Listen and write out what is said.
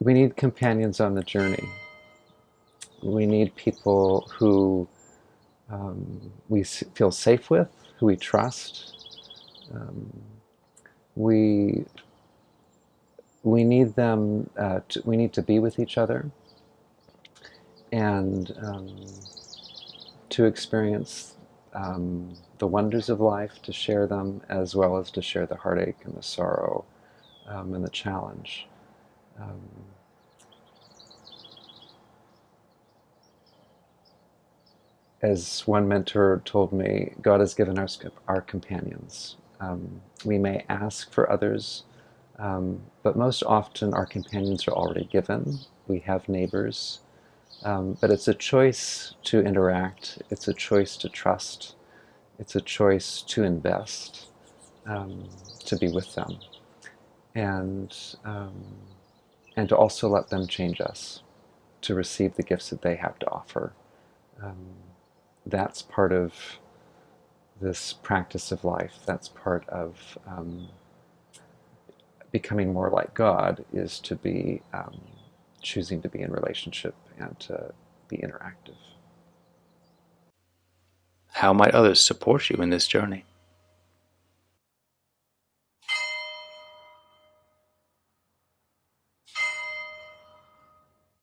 we need companions on the journey. We need people who um, we feel safe with, who we trust. Um, we we need them. Uh, to, we need to be with each other and um, to experience um, the wonders of life, to share them, as well as to share the heartache and the sorrow um, and the challenge. Um, as one mentor told me, God has given us our companions. Um, we may ask for others, um, but most often our companions are already given. We have neighbors, um, but it's a choice to interact, it's a choice to trust, it's a choice to invest, um, to be with them, and, um, and to also let them change us, to receive the gifts that they have to offer. Um, that's part of this practice of life, that's part of um, becoming more like God, is to be um, choosing to be in relationship and to be interactive. How might others support you in this journey?